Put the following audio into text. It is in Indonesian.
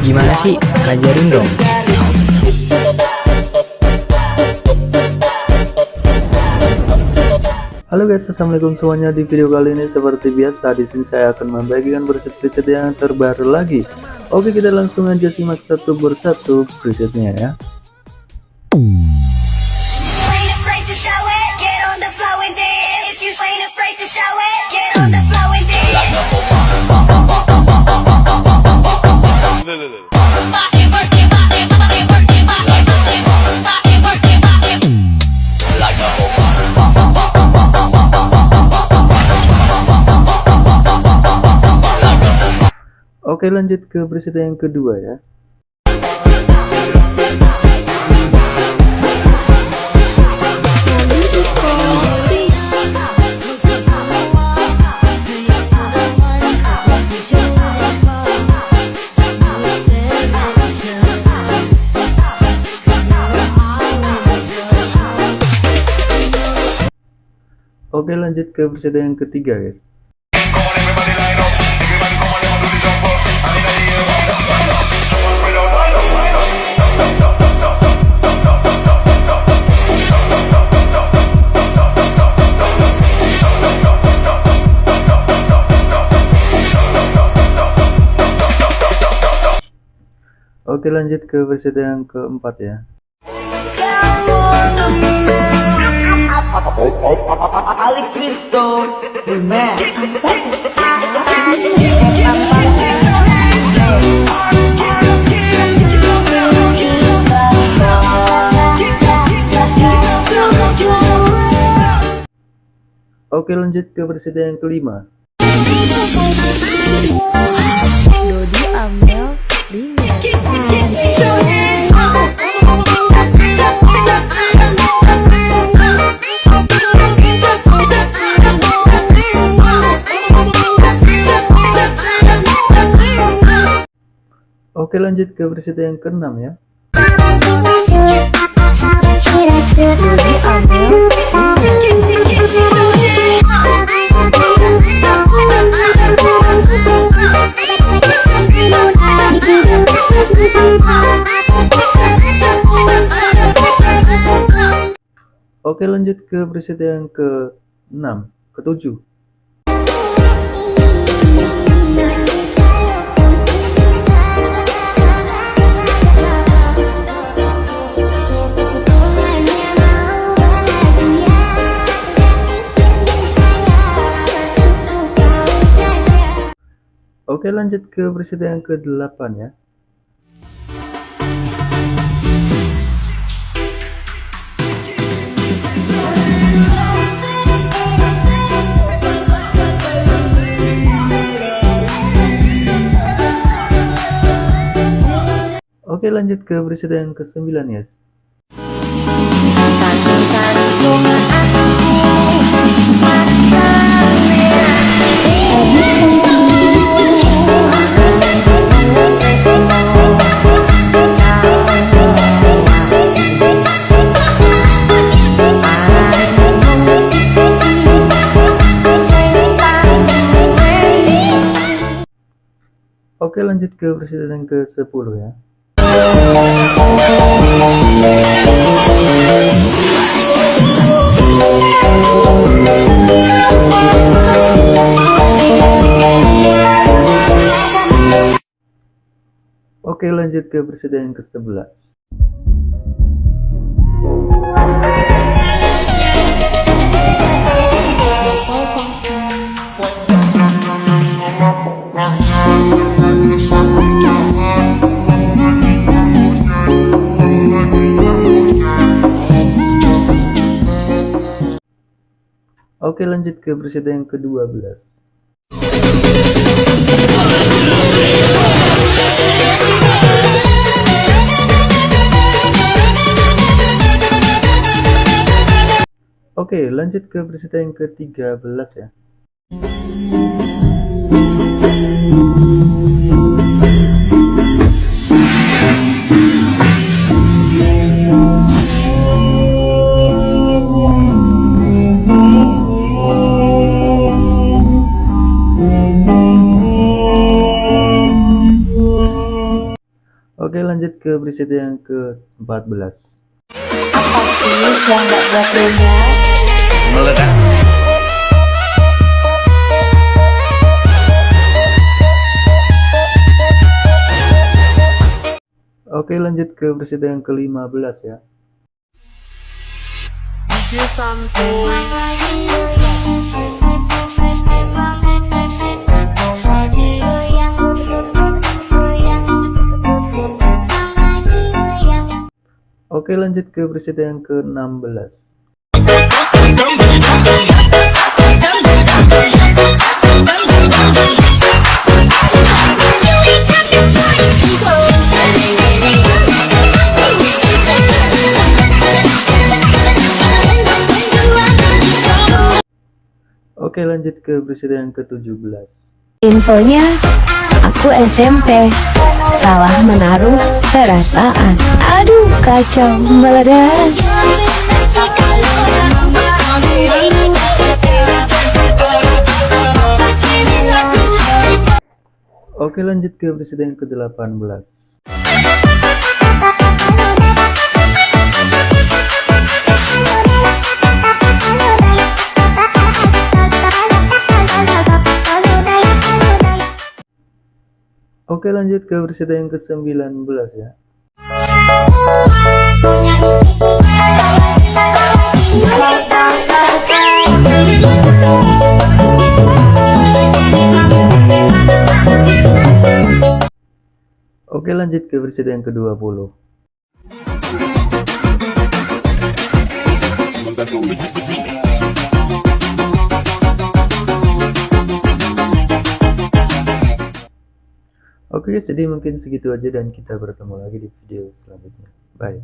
Gimana sih? Ajarin dong. Halo guys, assalamualaikum semuanya. Di video kali ini seperti biasa di sini saya akan membagikan preset-preset yang terbaru lagi. Oke, kita langsung aja simak satu persatu presetnya ya. get on the Oke, lanjut ke preset yang kedua ya. Oke, lanjut ke preset yang ketiga guys. Oke lanjut ke preset yang keempat ya. Oke lanjut ke preset yang kelima. Oke lanjut ke preset yang keenam ya. Oke lanjut ke preset yang ke 6 ke 7 Oke lanjut ke preset yang ke 8 ya. Oke lanjut ke preset yang ke 9 ya. Oke lanjut ke preset yang ke 10 ya. Oke lanjut ke presiden yang ke-11 Oke lanjut ke presiden yang ke-12 Oke lanjut ke presiden yang ke-13 ya ke preset yang ke-14 Apa sih yang gak buat beda? Oke lanjut ke preset yang ke-15 ya Oke lanjut ke preset yang ke-16 Oke lanjut ke preset yang ke-17 Infonya, aku SMP. Salah menaruh perasaan. Aduh, kacau meledak. Oke lanjut ke preset yang ke-18 Oke lanjut ke preset yang ke-19 ya. Oke lanjut ke preset yang ke-20 Oke jadi mungkin segitu aja dan kita bertemu lagi di video selanjutnya. Bye.